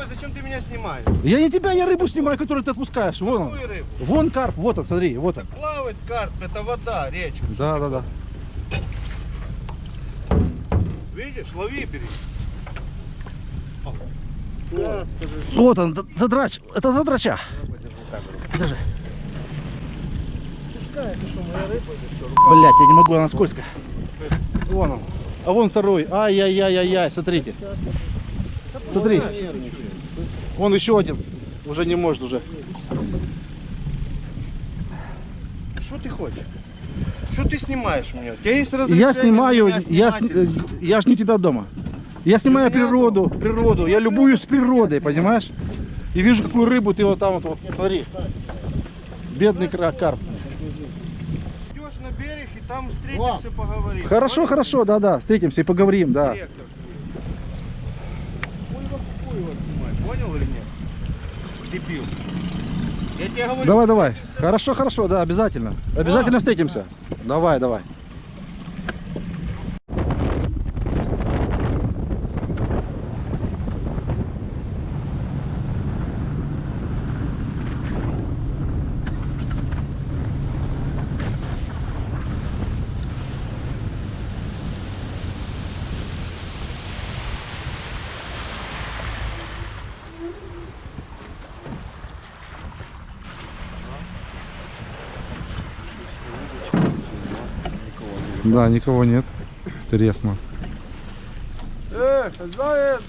такой? Зачем ты меня снимаешь? Я не тебя, я рыбу снимаю, которую ты отпускаешь. Вон он. Рыбу? Вон карп, вот он, смотри, вот он. Плавать карп, это вода, речка. Да, да, да. Видишь, лови, бери. Вот он, задрач. Это задрача. Держи. Блять, я не могу, она скользкая. Вон он. А вон второй. Ай-яй-яй-яй-яй, смотрите. Смотри. Вон еще один. Уже не может уже. Что ты хочешь? Что ты снимаешь меня? У тебя есть разрешение Я снимаю, я, э, или что? я ж не у тебя дома. Я снимаю природу, природу. Я любуюсь природой, понимаешь? И вижу, какую рыбу ты вот там вот, вот смотри. Бедный карп. Идешь на берег и там встретимся, поговорим. Хорошо, хорошо, да-да, встретимся и поговорим, да. Понял или нет? Дебил. Я тебе говорю, Давай, давай. Хорошо, хорошо, да, обязательно. Обязательно встретимся. Давай, давай. Да, никого нет. Интересно. Э, хозяин!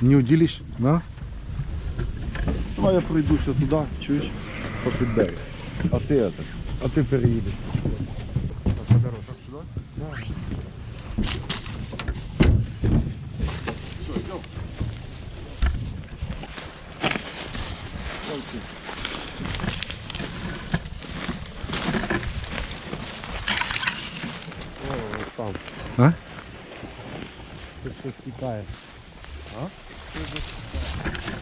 Не удились, да? Давай я пройдуся туди, чуєш? По підберегу. А ти это, а ти переїдеш. А? Тут все стікає. А?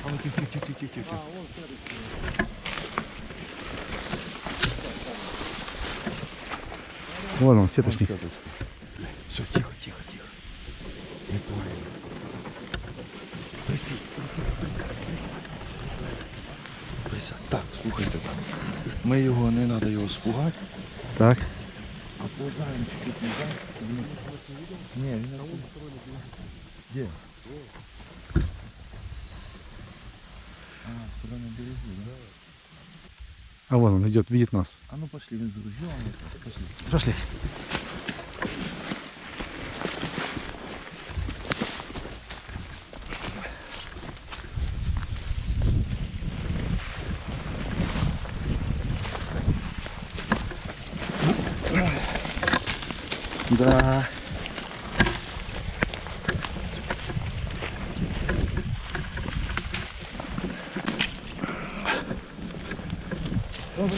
А ну тихо, тихо, тихо, тихо, тихо. Вон он, сеточник. Все, тихо, тихо, тихо. Не пугай. Присядь, присядь, присядь, присядь, присядь. Присядь. Так, слухайте так. Ми його, не треба його спугати, Так. а повзаємо чуть-чуть назад. Ні, він не Де? А, туди на берегу, да? А вон он идет, видит нас. А ну пошли, він з ружьом. Пошли. Пошли. Да.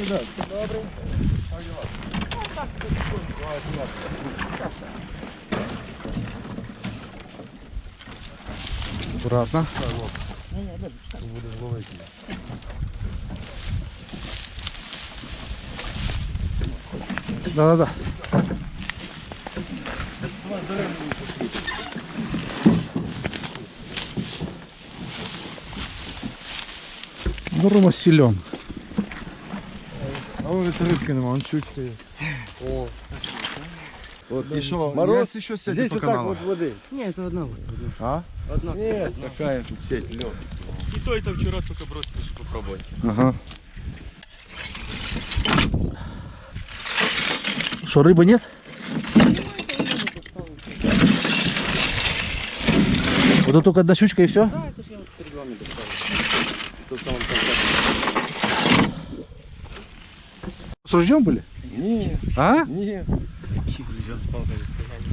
Добрий день. Аккуратно. Будемо ловити. Да-да-да. Здорово силен. А вон рибки нема, он чучка є. О. От, і що, Мороз є? еще Здесь сядет по вот так каналу. вот воды. Не, это одна вот. А? Одна. Нет, какая тут сеть, лед. И то это вчера только бросили, чтобы попробовать. Ага. Что, рыбы нет? Вот это только одна щучка и все? Да, С ружьем были? Ні, А? ні. Чих лежат с палками стояли.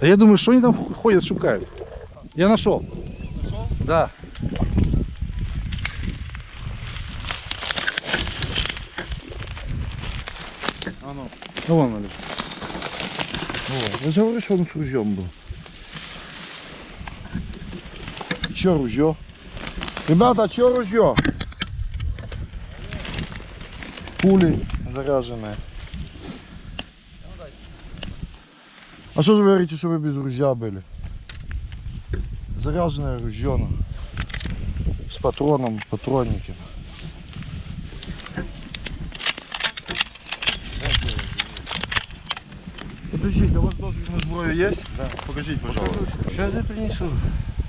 А я думаю, что они там ходят, шукают. Я нашел. Нашел? Да. А ну. Ну вон он лежит. О, ви ж говорили, що він з ружьом був. Що ружьо? Ребята, що ружьо? Пули заряженные. А что же вы говорите, что вы без ружья были? Заряженное ружье. ну. С патроном, патронники. Подождите, у вас дозвіл на зброю є? Да, покажите, пожалуйста. Сейчас я принесу.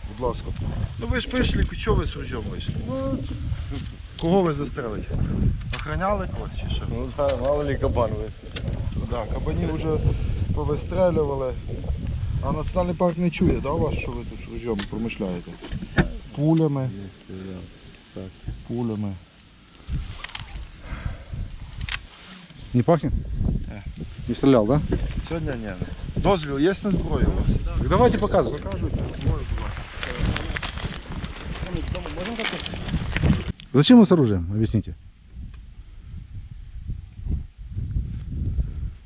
Будь ласка. Ну ви ж прийшли, що ви з ружьом вийшли? Кого ви застрелите? Охраняли когось чи що? Ну да, мало ли кабан вы. Так, кабанів вже повистрелювали. А національний парк не чує, да, вас, що ви тут з ружьом промишляєте? Пулями. Так. Пулями. Не пахнет? Э. Не стрелял, да? Сьогодні ні. Дозвіл є на зброю у вас? Так давайте показывай. Покажуть, можу, будь ласка. Зачем вы с оружием? Объясните.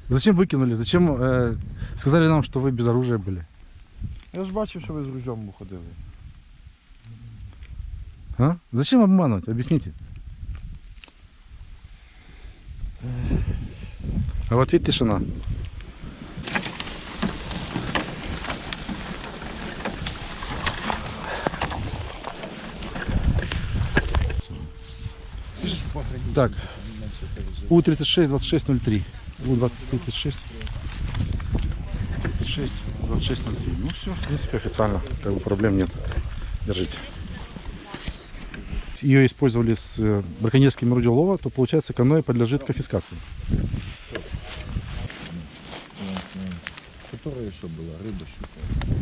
Зачем выкинули? Зачем э, сказали нам, что вы без оружия были? Я ж бачив, що ви з ружьом ходили. А? Зачем обманывать? Объясните. А в ответ тишина. Так. У-36, 2603. У-36. 36, 2603. Ну все, в принципе, официально. Как бы проблем нет. Держите ее использовали с э, браконьерским орудием лова, то получается каноэ подлежит конфискации. Которая була? Риба щука. Щука.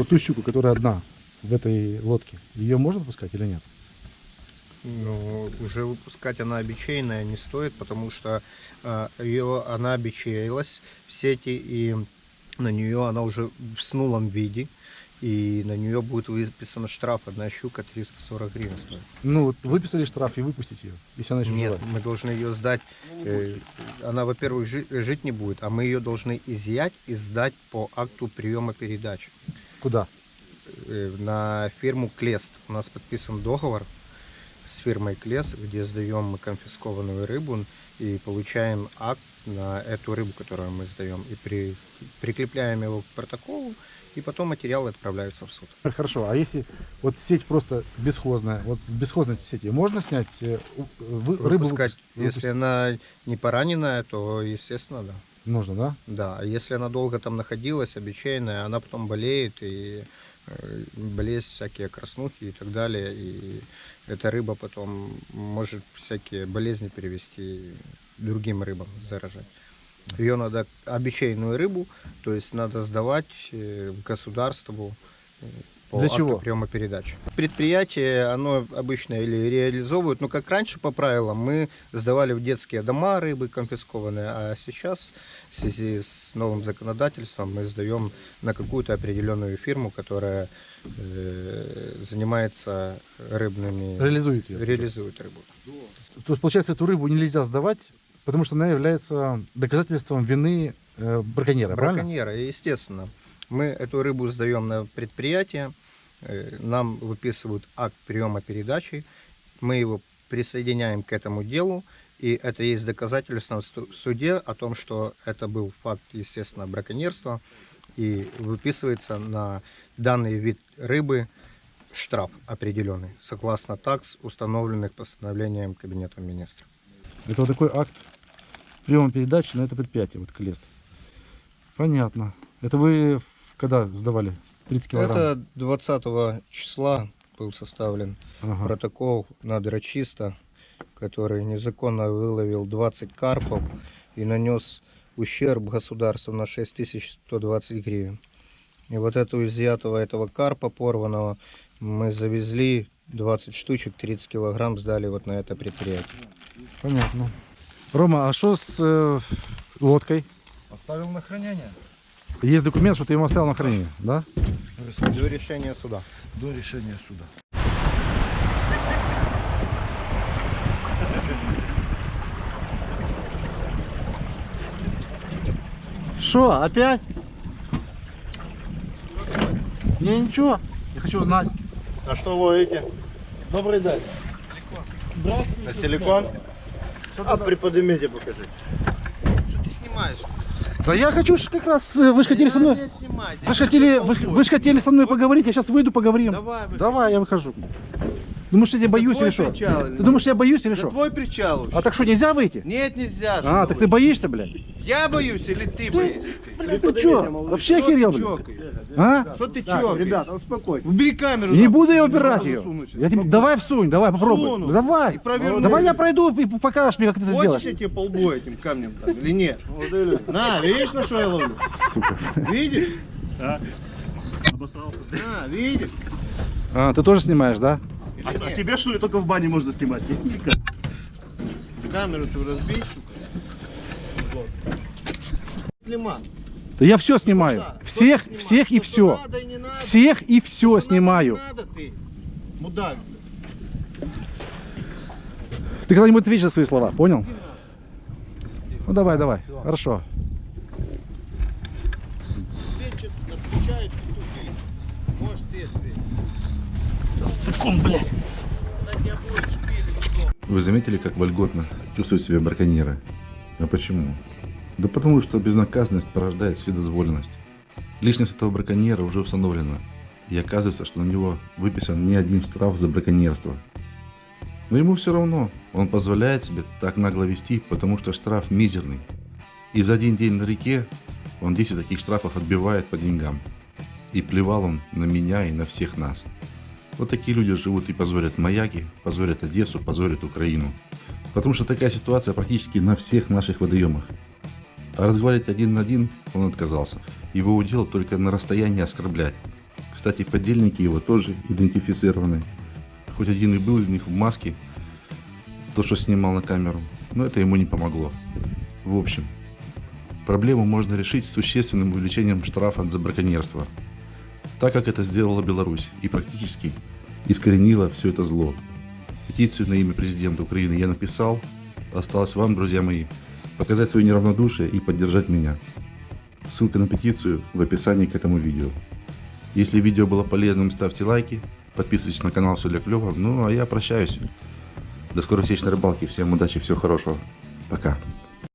Вот ту щуку, которая одна в этой лодке, ее можно пускать или нет? Ну, уже выпускать она обечейная не стоит, потому что э, ее она обечеялась в сети, и на нее она уже в снулом виде, и на нее будет выписан штраф. Одна щука 340 гривен стоит. Ну, вот выписали штраф и выпустить ее, если она еще Нет, живая. мы должны ее сдать. э, она, во-первых, жи- жить не будет, а мы ее должны изъять и сдать по акту приема передачи Куда? э, на фирму Клест. У нас подписан договор с фирмой Клест, где сдаем мы конфискованную рыбу и получаем акт на эту рыбу, которую мы сдаем, и при, прикрепляем его к протоколу, и потом материалы отправляются в суд. Хорошо, а если вот сеть просто бесхозная, вот с бесхозной сети можно снять э, вы- рыбу Выпускать, выпус- если она не пораненная, то, естественно, да. Нужно, да? Да, а если она долго там находилась, обечейная, она потом болеет, и э, болезнь всякие краснухи и так далее, и эта рыба потом может всякие болезни перевести другим рыбам, заражать. Ее надо, обечейную рыбу, то есть надо сдавать э, государству э, по Для чего? приема передачи. Предприятие, оно обычно или реализовывает, ну как раньше по правилам, мы сдавали в детские дома рыбы конфискованные, а сейчас в связи с новым законодательством мы сдаем на какую-то определенную фирму, которая э, занимается рыбными, Реализует ее. реализует рыбу. То есть, получается, эту рыбу нельзя сдавать, потому что она является доказательством вины э, браконьера, правильно? Браконьера, естественно. Мы эту рыбу сдаем на предприятие, э, нам выписывают акт приема передачи, мы его присоединяем к этому делу, и это есть доказательство в су- в суде о том, что это был факт, естественно, браконьерства, и выписывается на данный вид рыбы штраф определенный, согласно такс, установленных постановлением Кабинета министров. Это вот такой акт приема передачи на это предприятие, вот Клест. Понятно. Это вы когда сдавали? 30 килограмм? Это 20 числа был составлен Ага. протокол на дрочиста, который незаконно выловил 20 карпов и нанес ущерб государству на 6120 гривен. И вот эту изъятого этого карпа порванного мы завезли 20 штучек, 30 килограмм сдали вот на это предприятие. Понятно. Рома, а что с э, лодкой? Оставил на хранение. Есть документ, что ты ему оставил на хранение, да? До решения суда. До рішення суда. Что, опять? Не, ничего. Я хочу узнать. А что ловите? Добрый день. На силикон? А приподнимите покажи. Да я хочу как раз, э, вы же хотели со мной... Не снимай. Вы же хотели, вы, вы ж хотели со мной поговорить, я сейчас выйду, поговорим. Давай, выходи. Давай, я выхожу. Думаешь, я тебя боюсь или что? причал Ты думаешь, я боюсь или Это что? твой причал. А так что, нельзя выйти? Нет, нельзя. А, так ты боишься, блядь? Я боюсь или ты боишься? Блядь, ты что? Вообще охерел, блядь? А? Что ты чокаешь? Ребята, успокойтесь. Убери камеру. Не буду я убирать ее. Я тебе... Давай всунь, давай попробуй. Ну, Давай. Давай я пройду и покажешь мне, как ты это Хочешь, сделаешь. я тебе по лбу этим камнем там или нет? На, видишь, на что я ловлю? Сука. Видишь? На, видишь? А, ты тоже снимаешь, да? А, а тебе что ли только в бане можно снимать? Никак. Камеру ты разбей, сука. Вот. Лима. Да я все снимаю. Да, Всех, что снимать? всех и все. Надо и не надо. Всех и все Что надо, снимаю. не надо ты. Мудак. Ты когда-нибудь ответишь за свои слова, понял? Ну давай, давай. Хорошо. Ответчик отвечает, и тупик. Может, ты Секунд, блядь. Вы заметили, как вольготно чувствуют себя браконьеры? А почему? Да потому что безнаказанность порождает вседозволенность. Личность этого браконьера уже установлена, и оказывается, что на него выписан не один штраф за браконьерство. Но ему все равно, он позволяет себе так нагло вести, потому что штраф мизерный. И за один день на реке он 10 таких штрафов отбивает по деньгам. И плевал он на меня и на всех нас. Вот такие люди живут и позорят маяки, позорят Одессу, позорят Украину. Потому что такая ситуация практически на всех наших водоемах. А разговаривать один на один он отказался. Его удел только на расстоянии оскорблять. Кстати, подельники его тоже идентифицированы. Хоть один и был из них в маске, то, что снимал на камеру, но это ему не помогло. В общем, проблему можно решить существенным увеличением штрафа за браконьерство, так как это сделала Беларусь и практически искоренила все это зло. Петицию на имя президента Украины я написал. Осталось вам, друзья мои, показать свое неравнодушие и поддержать меня. Ссылка на петицию в описании к этому видео. Если видео было полезным, ставьте лайки, подписывайтесь на канал, все для клёва. Ну, а я прощаюсь. До скорой встречи на рыбалке. Всем удачи, всего хорошего. Пока.